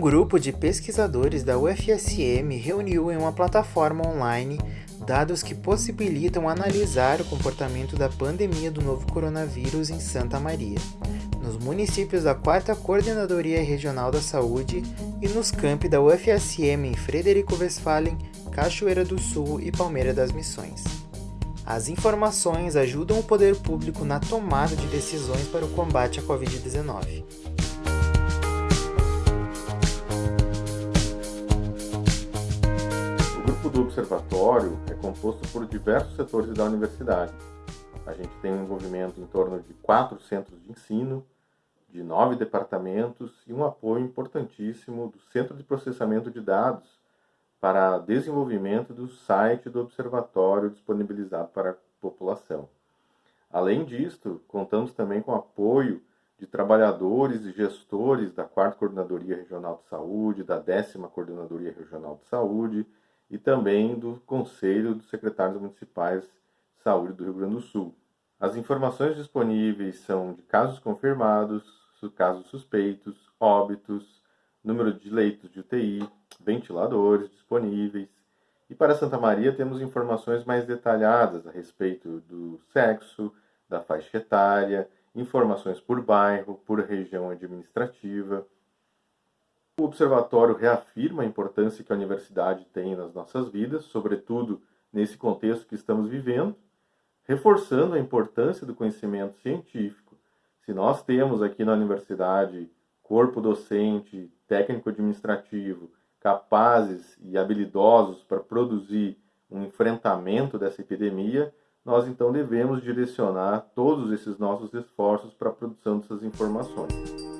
grupo de pesquisadores da UFSM reuniu em uma plataforma online dados que possibilitam analisar o comportamento da pandemia do novo coronavírus em Santa Maria, nos municípios da 4 Coordenadoria Regional da Saúde e nos campi da UFSM em Frederico Westphalen, Cachoeira do Sul e Palmeira das Missões. As informações ajudam o poder público na tomada de decisões para o combate à Covid-19. Do observatório é composto por diversos setores da universidade. A gente tem um envolvimento em torno de quatro centros de ensino, de nove departamentos e um apoio importantíssimo do Centro de Processamento de Dados para desenvolvimento do site do observatório disponibilizado para a população. Além disto, contamos também com apoio de trabalhadores e gestores da 4 Coordenadoria Regional de Saúde, da 10 Coordenadoria Regional de Saúde e também do Conselho dos Secretários Municipais de Saúde do Rio Grande do Sul. As informações disponíveis são de casos confirmados, casos suspeitos, óbitos, número de leitos de UTI, ventiladores disponíveis. E para Santa Maria temos informações mais detalhadas a respeito do sexo, da faixa etária, informações por bairro, por região administrativa. O observatório reafirma a importância que a universidade tem nas nossas vidas, sobretudo nesse contexto que estamos vivendo, reforçando a importância do conhecimento científico se nós temos aqui na universidade corpo docente, técnico administrativo, capazes e habilidosos para produzir um enfrentamento dessa epidemia, nós então devemos direcionar todos esses nossos esforços para a produção dessas informações.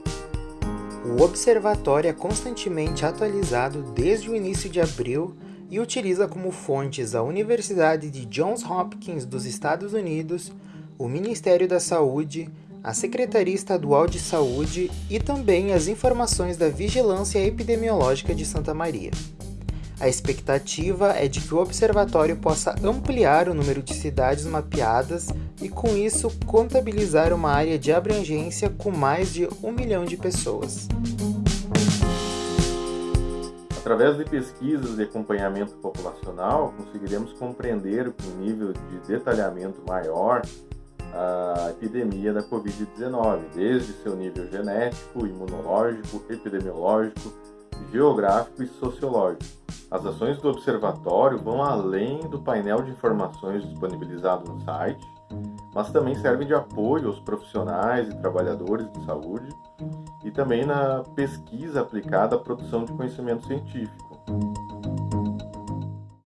O observatório é constantemente atualizado desde o início de abril e utiliza como fontes a Universidade de Johns Hopkins dos Estados Unidos, o Ministério da Saúde, a Secretaria Estadual de Saúde e também as informações da Vigilância Epidemiológica de Santa Maria. A expectativa é de que o observatório possa ampliar o número de cidades mapeadas e, com isso, contabilizar uma área de abrangência com mais de um milhão de pessoas. Através de pesquisas e acompanhamento populacional, conseguiremos compreender com um nível de detalhamento maior a epidemia da Covid-19, desde seu nível genético, imunológico, epidemiológico, geográfico e sociológico. As ações do observatório vão além do painel de informações disponibilizado no site, mas também servem de apoio aos profissionais e trabalhadores de saúde e também na pesquisa aplicada à produção de conhecimento científico.